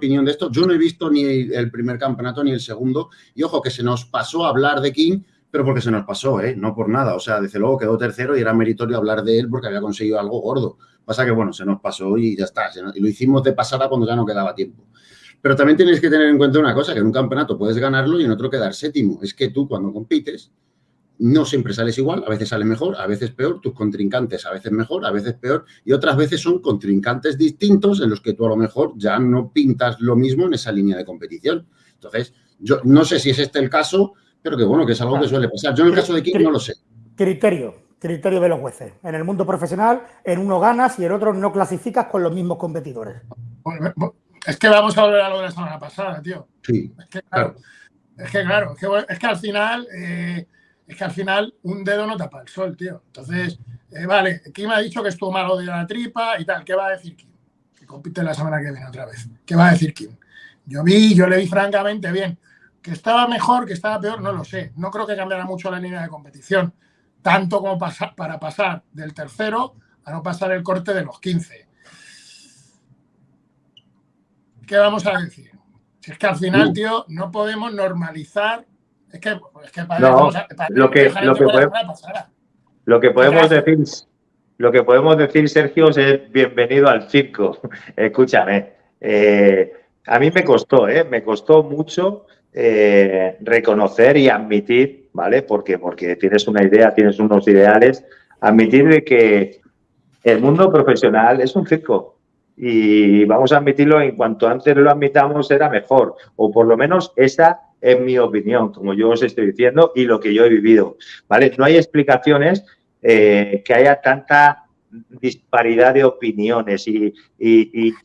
opinión de esto. Yo no he visto ni el primer campeonato ni el segundo. Y ojo, que se nos pasó a hablar de King, pero porque se nos pasó, ¿eh? No por nada. O sea, desde luego quedó tercero y era meritorio hablar de él porque había conseguido algo gordo. Pasa que, bueno, se nos pasó y ya está. Y lo hicimos de pasada cuando ya no quedaba tiempo. Pero también tienes que tener en cuenta una cosa, que en un campeonato puedes ganarlo y en otro quedar séptimo. Es que tú cuando compites no siempre sales igual, a veces sale mejor, a veces peor, tus contrincantes a veces mejor, a veces peor, y otras veces son contrincantes distintos en los que tú a lo mejor ya no pintas lo mismo en esa línea de competición. Entonces, yo no sé si es este el caso, pero que bueno, que es algo que suele pasar. Yo en el caso de Kim no lo sé. Criterio, criterio de los jueces. En el mundo profesional, en uno ganas y en otro no clasificas con los mismos competidores. Es que vamos a volver a lo de la semana pasada, tío. Sí, es que claro. Es que claro, es que, al final... Eh, es que al final un dedo no tapa el sol, tío. Entonces, eh, vale, Kim ha dicho que estuvo malo de la tripa y tal. ¿Qué va a decir Kim? Que compite la semana que viene otra vez. ¿Qué va a decir Kim? Yo vi, yo le vi francamente bien. Que estaba mejor, que estaba peor, no lo sé. No creo que cambiara mucho la línea de competición. Tanto como para pasar del tercero a no pasar el corte de los 15. ¿Qué vamos a decir? Si es que al final, tío, no podemos normalizar es que, es que no, lo que, lo que, podemos, lo que podemos decir, lo que podemos decir, Sergio, es bienvenido al circo. Escúchame, eh, a mí me costó, ¿eh? me costó mucho eh, reconocer y admitir, ¿vale? Porque, porque tienes una idea, tienes unos ideales, admitir de que el mundo profesional es un circo y vamos a admitirlo en cuanto antes lo admitamos era mejor, o por lo menos esa es mi opinión, como yo os estoy diciendo, y lo que yo he vivido. ¿vale? No hay explicaciones eh, que haya tanta disparidad de opiniones y,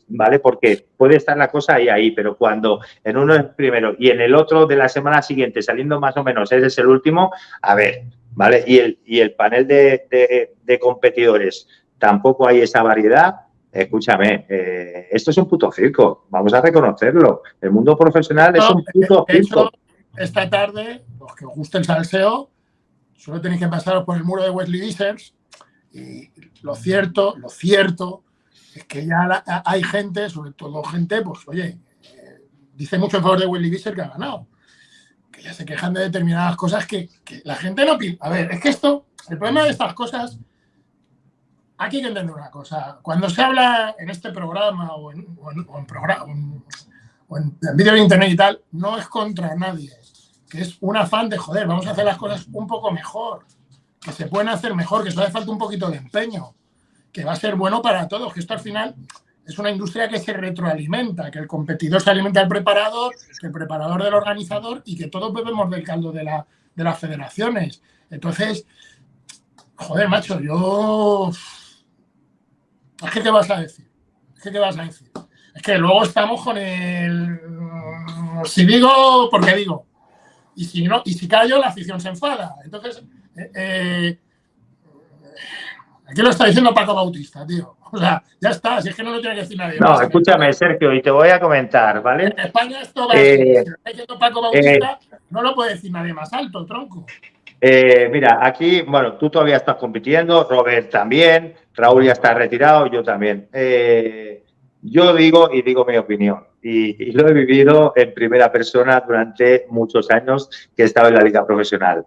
vale porque puede estar la cosa ahí ahí pero cuando en uno es primero y en el otro de la semana siguiente saliendo más o menos ese es el último a ver vale y el y el panel de, de competidores tampoco hay esa variedad escúchame, eh, esto es un puto circo, vamos a reconocerlo. El mundo profesional es un puto circo. esta tarde, los que os guste el salseo, solo tenéis que pasaros por el muro de Wesley Dissers y lo cierto, lo cierto es que ya hay gente, sobre todo gente, pues oye, eh, dice mucho en favor de Wesley Visser que ha ganado. Que ya se quejan de determinadas cosas que, que la gente no... A ver, es que esto, el problema de estas cosas aquí hay que entender una cosa. Cuando se habla en este programa o en, programa, o en, vídeo de internet y tal, no es contra nadie. Que es un afán de, joder, vamos a hacer las cosas un poco mejor. Que se pueden hacer mejor, que solo hace falta un poquito de empeño. Que va a ser bueno para todos. Que esto al final es una industria que se retroalimenta. Que el competidor se alimenta del preparador, que el preparador del organizador y que todos bebemos del caldo de las federaciones. Entonces, joder, macho, yo es que, ¿qué vas a decir? Es que, ¿qué vas a decir? Es que luego estamos con el... Si digo, porque digo. Y si, no, y si callo, la afición se enfada. Entonces, eh, eh, aquí lo está diciendo Paco Bautista, tío. O sea, ya está, si es que no lo tiene que decir nadie. No, escúchame, Sergio, y te voy a comentar, ¿vale? En España esto va eh, si lo está diciendo Paco Bautista, no lo puede decir nadie más alto, tronco. Mira, aquí, bueno, tú todavía estás compitiendo, Robert también, Raúl ya está retirado, yo también. Eh, yo digo y digo mi opinión, y, lo he vivido en primera persona durante muchos años que he estado en la liga profesional.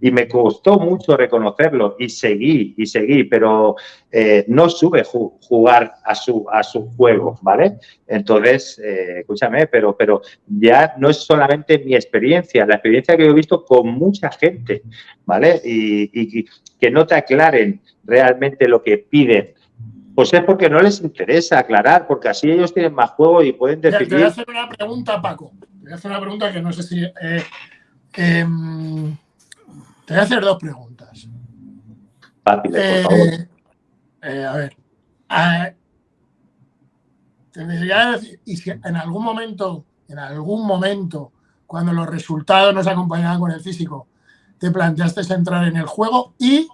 Y me costó mucho reconocerlo y seguí y seguí, pero eh, no sube jugar a su, a su juego, ¿vale? Entonces, eh, escúchame, pero, pero ya no es solamente mi experiencia, la experiencia que he visto con mucha gente, ¿vale? y que no te aclaren realmente lo que piden, pues es porque no les interesa aclarar, porque así ellos tienen más juego y pueden decidir. Te voy a hacer una pregunta, Paco. Te voy a hacer una pregunta que no sé si. Eh, em, te voy a hacer dos preguntas. Fáciles, por eh, favor. Eh, a ver. A, te decir, y si en algún momento, en algún momento, cuando los resultados nos acompañaban con el físico, te planteaste entrar en el juego y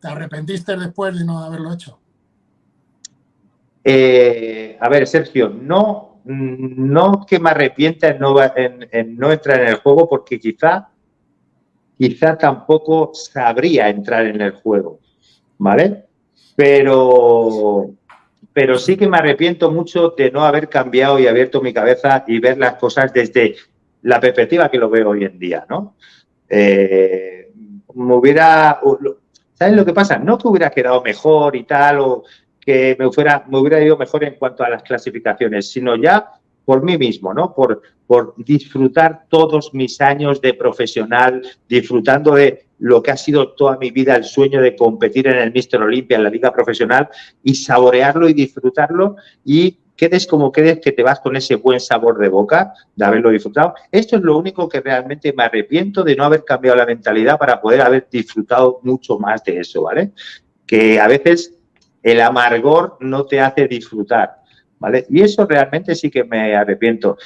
¿Te arrepentiste después de no haberlo hecho? Eh, a ver, Sergio, no, no que me arrepienta en no, en, no entrar en el juego porque quizá, quizá tampoco sabría entrar en el juego, ¿vale? Pero, pero sí que me arrepiento mucho de no haber cambiado y abierto mi cabeza y ver las cosas desde la perspectiva que lo veo hoy en día, ¿no? Eh, me hubiera... ¿Sabes lo que pasa? No que hubiera quedado mejor y tal, o que me, fuera, me hubiera ido mejor en cuanto a las clasificaciones, sino ya por mí mismo, ¿no? Por, por disfrutar todos mis años de profesional, disfrutando de lo que ha sido toda mi vida el sueño de competir en el Mister Olimpia, en la liga profesional, y saborearlo y disfrutarlo y quedes como quedes, que te vas con ese buen sabor de boca de haberlo disfrutado. Esto es lo único que realmente me arrepiento de no haber cambiado la mentalidad para poder haber disfrutado mucho más de eso, ¿vale? Que a veces el amargor no te hace disfrutar. Y eso realmente sí que me arrepiento.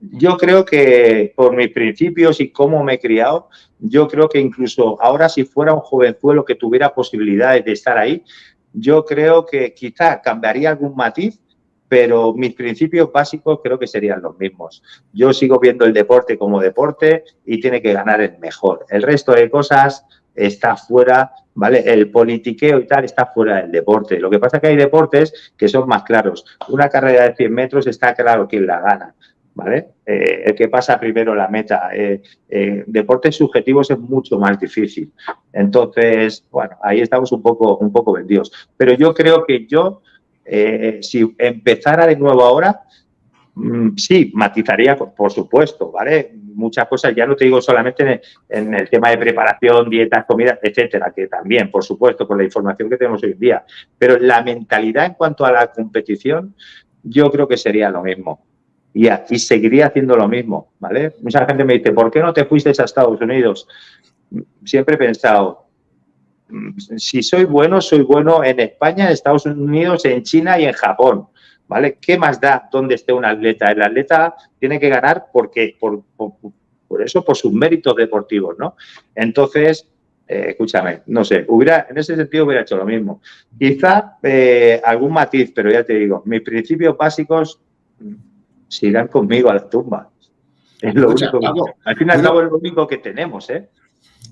Yo creo que por mis principios y cómo me he criado, yo creo que incluso ahora si fuera un jovenzuelo que tuviera posibilidades de estar ahí, yo creo que quizá cambiaría algún matiz, pero mis principios básicos creo que serían los mismos. Yo sigo viendo el deporte como deporte y tiene que ganar el mejor. El resto de cosas está fuera, ¿vale? El politiqueo y tal está fuera del deporte. Lo que pasa es que hay deportes que son más claros. Una carrera de 100 metros está claro quién la gana, ¿vale? Eh, el que pasa primero la meta. Eh, eh, deportes subjetivos es mucho más difícil. Entonces, bueno, ahí estamos un poco, un poco vendidos. Pero yo creo que yo, si empezara de nuevo ahora, sí, matizaría, por supuesto, ¿vale? muchas cosas, ya no te digo solamente en el, tema de preparación, dietas, comidas, etcétera, que también, por supuesto, con la información que tenemos hoy en día, pero la mentalidad en cuanto a la competición, yo creo que sería lo mismo. Y, y seguiría haciendo lo mismo, ¿vale? Mucha gente me dice, ¿por qué no te fuiste a Estados Unidos? Siempre he pensado, si soy bueno, soy bueno en España, en Estados Unidos, en China y en Japón. ¿Vale? ¿Qué más da dónde esté un atleta? El atleta tiene que ganar porque, por, por, eso, por sus méritos deportivos, ¿no? Entonces, eh, escúchame, no sé, hubiera, en ese sentido hubiera hecho lo mismo. Quizá eh, algún matiz, pero ya te digo, mis principios básicos sigan conmigo a la tumba. Es lo único al fin y al cabo es lo único que tenemos, ¿eh?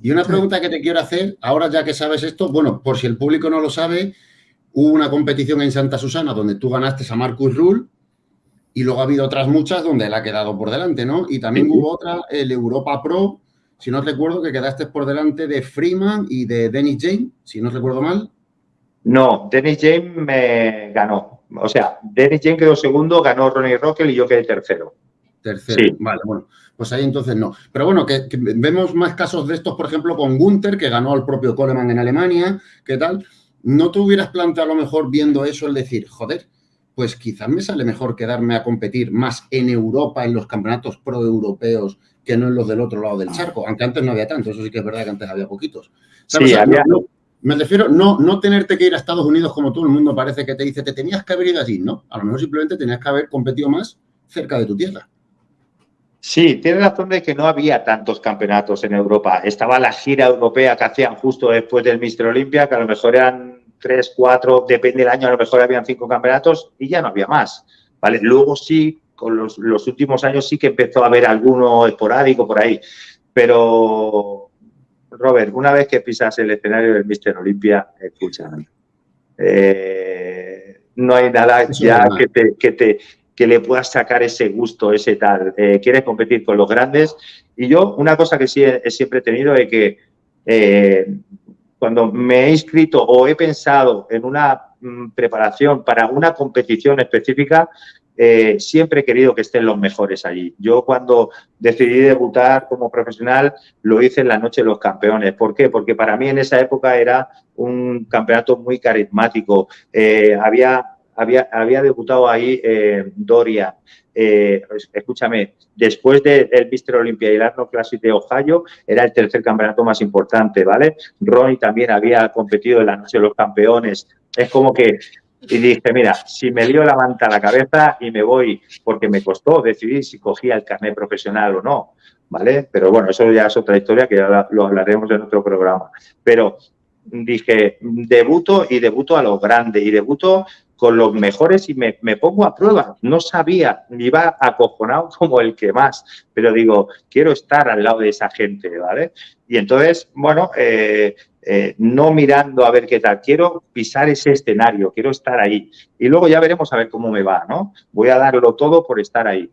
Y una pregunta que te quiero hacer, ahora ya que sabes esto, bueno, por si el público no lo sabe, Hubo una competición en Santa Susana donde tú ganaste a Marcus Rule y luego ha habido otras muchas donde él ha quedado por delante, ¿no? Y también hubo otra, el Europa Pro, si no recuerdo, que quedaste por delante de Freeman y de Dennis James, si no recuerdo mal. No, Dennis James me ganó. O sea, Dennis James quedó segundo, ganó Ronnie Rockel y yo quedé tercero. Tercero, sí. vale, bueno, pues ahí entonces no. Pero bueno, que, vemos más casos de estos, por ejemplo, con Gunther, que ganó al propio Coleman en Alemania, ¿qué tal? ¿No te hubieras planteado a lo mejor viendo eso el decir, joder, pues quizás me sale mejor quedarme a competir más en Europa, en los campeonatos pro-europeos, que no en los del otro lado del charco? Aunque antes no había tanto, eso sí que es verdad que antes había poquitos. Sí, me refiero, no, no tenerte que ir a Estados Unidos como todo el mundo parece que te dice, te tenías que haber ido allí, ¿no? A lo mejor simplemente tenías que haber competido más cerca de tu tierra. Sí, tiene razón de que no había tantos campeonatos en Europa. Estaba la gira europea que hacían justo después del Mister Olimpia, que a lo mejor eran tres, cuatro, depende del año, a lo mejor habían cinco campeonatos y ya no había más. ¿vale? Luego sí, con los, últimos años sí que empezó a haber alguno esporádico por ahí. Pero, Robert, una vez que pisas el escenario del Mister Olimpia, escúchame, eh, no hay nada ya que te, que te, que le puedas sacar ese gusto, ese tal. Eh, quieres competir con los grandes. Y yo, una cosa que sí he, siempre tenido es que eh, cuando me he inscrito o he pensado en una mm, preparación para una competición específica, eh, siempre he querido que estén los mejores allí. Yo cuando decidí debutar como profesional lo hice en la noche de los campeones. ¿Por qué? Porque para mí en esa época era un campeonato muy carismático. había había, había debutado ahí eh, Doria. Eh, escúchame, después del de Mister Olympia y el Arnold Classic de Ohio, era el tercer campeonato más importante, ¿vale? Ronnie también había competido en la noche de los campeones. Es como que y dije, mira, si me lío la manta a la cabeza y me voy, porque me costó decidir si cogía el carnet profesional o no, ¿vale? Pero bueno, eso ya es otra historia que ya lo hablaremos en otro programa. Pero dije, debuto y debuto a lo grande y debuto con los mejores y me, pongo a prueba. No sabía, iba acojonado como el que más, pero digo, quiero estar al lado de esa gente, ¿vale? Y entonces, bueno, eh, eh, no mirando a ver qué tal. Quiero pisar ese escenario, quiero estar ahí. Y luego ya veremos a ver cómo me va, ¿no? Voy a darlo todo por estar ahí.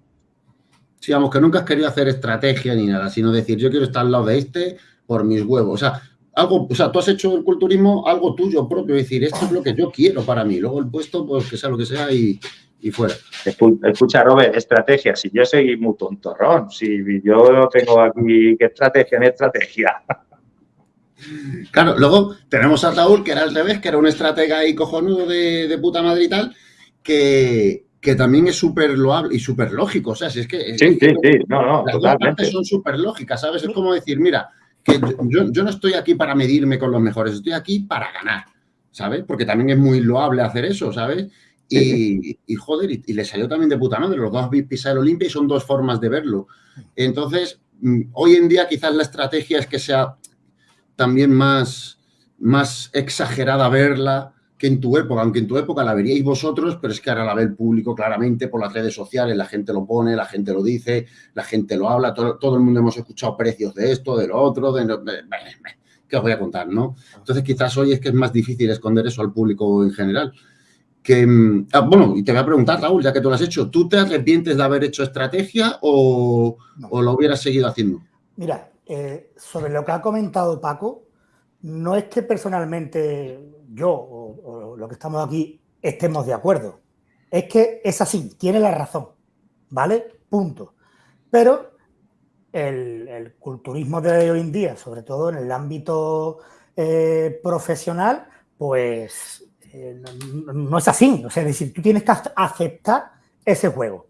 Sí, vamos, que nunca has querido hacer estrategia ni nada, sino decir, yo quiero estar al lado de este por mis huevos. O sea, algo, o sea, tú has hecho el culturismo algo tuyo propio, decir, esto es lo que yo quiero para mí. Luego el puesto, pues que sea lo que sea y, y fuera. Escucha, Robert, estrategia. Si yo soy muy tontorrón, si yo tengo aquí, ¿qué estrategia? ¿Qué estrategia? Claro, luego tenemos a Raúl, que era al revés, que era un estratega y cojonudo de, puta madre y tal, que, que también es súper loable y súper lógico. O sea, si es que. Sí, sí, sí, no, no, las dos partes son súper lógicas, ¿sabes? Es como decir, mira, que yo, yo, no estoy aquí para medirme con los mejores, estoy aquí para ganar, ¿sabes? Porque también es muy loable hacer eso, ¿sabes? Y, y, joder, y, le salió también de puta madre. Los dos pisado el Olimpia y son dos formas de verlo. Entonces, mm, hoy en día quizás la estrategia es que sea también más, más exagerada verla que en tu época, aunque en tu época la veríais vosotros, pero es que ahora la ve el público claramente por las redes sociales, la gente lo pone, la gente lo dice, la gente lo habla, todo, el mundo hemos escuchado precios de esto, de lo otro, de, ¿qué os voy a contar, no? Entonces quizás hoy es que es más difícil esconder eso al público en general. Que, mm, ah, bueno, y te voy a preguntar, Raúl, ya que tú lo has hecho, ¿tú te arrepientes de haber hecho estrategia o, o lo hubieras seguido haciendo? Mira, eh, sobre lo que ha comentado Paco, no es que personalmente yo o, lo que estamos aquí estemos de acuerdo. Es que es así, tiene la razón, ¿vale? Punto. Pero el, culturismo de hoy en día, sobre todo en el ámbito eh, profesional, pues eh, no, es así. O sea, es decir, tú tienes que aceptar ese juego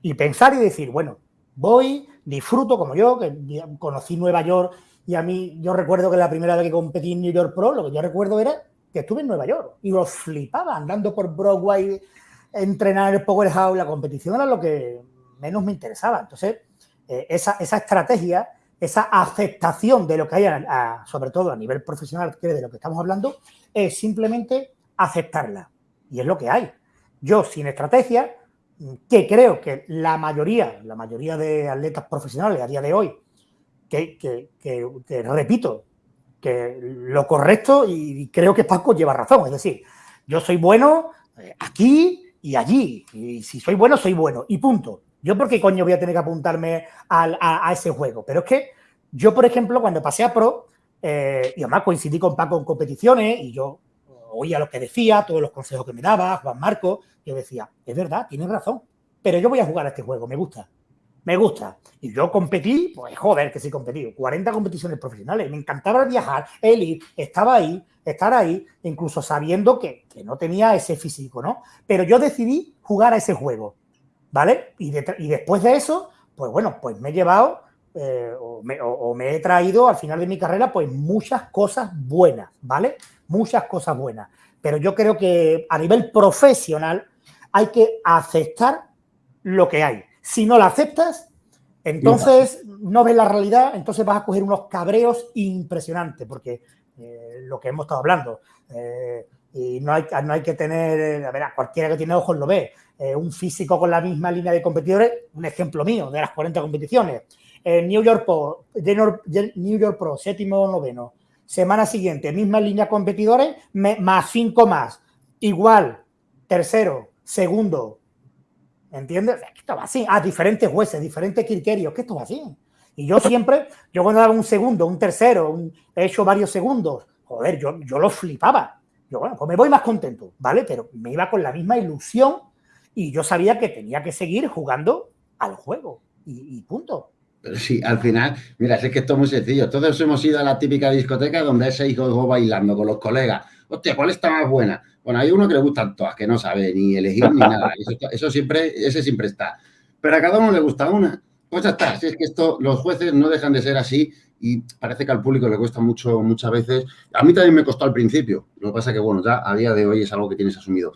y pensar y decir, bueno, voy, disfruto como yo, que conocí Nueva York y a mí, yo recuerdo que la primera vez que competí en New York Pro, lo que yo recuerdo era que estuve en Nueva York y lo flipaba andando por Broadway, entrenar en el Powerhouse, la competición era lo que menos me interesaba. Entonces, eh, esa, estrategia, esa aceptación de lo que hay, sobre todo a nivel profesional, que de lo que estamos hablando, es simplemente aceptarla. Y es lo que hay. Yo, sin estrategia, que creo que la mayoría, la mayoría de atletas profesionales a día de hoy, que, repito, que lo correcto y creo que Paco lleva razón, es decir, yo soy bueno eh, aquí y allí, y si soy bueno, soy bueno, y punto. Yo por qué coño voy a tener que apuntarme a, ese juego, pero es que yo, por ejemplo, cuando pasé a Pro, eh, y además coincidí con Paco en competiciones, y yo oía lo que decía, todos los consejos que me daba, Juan Marco, yo decía, es verdad, tienes razón, pero yo voy a jugar a este juego, me gusta, me gusta. Y yo competí, pues joder, que sí competí, 40 competiciones profesionales, me encantaba viajar, el ir, estaba ahí, estar ahí, incluso sabiendo que, no tenía ese físico, ¿no? Pero yo decidí jugar a ese juego, ¿vale? Y, después de eso, pues bueno, pues me he llevado eh, o, me, he traído al final de mi carrera, pues muchas cosas buenas, ¿vale? Muchas cosas buenas. Pero yo creo que a nivel profesional hay que aceptar lo que hay. Si no la aceptas, entonces no ves la realidad, entonces vas a coger unos cabreos impresionantes, porque eh, lo que hemos estado hablando, eh, y no hay, que tener, a ver, cualquiera que tiene ojos lo ve, un físico con la misma línea de competidores, un ejemplo mío de las 40 competiciones, New York Pro, New York Pro, séptimo o noveno. Semana siguiente, misma línea competidores, más cinco más. Igual, tercero, segundo. ¿Entiendes? Esto va así. A diferentes jueces, diferentes criterios. Que esto va así. Y yo siempre, yo cuando daba un segundo, un tercero, he hecho varios segundos, joder, yo, yo lo flipaba. Yo, bueno, pues me voy más contento, ¿vale? Pero me iba con la misma ilusión y yo sabía que tenía que seguir jugando al juego. y punto. Pero sí, al final, mira, es que esto es muy sencillo. Todos hemos ido a la típica discoteca donde ese hijo bailando con los colegas. Hostia, ¿cuál está más buena? Bueno, hay uno que le gustan todas, que no sabe ni elegir ni nada. Eso, siempre, ese siempre está. Pero a cada uno le gusta una. Pues ya está. Si es que esto, los jueces no dejan de ser así y parece que al público le cuesta mucho muchas veces. A mí también me costó al principio. Lo que pasa que, bueno, ya a día de hoy es algo que tienes asumido.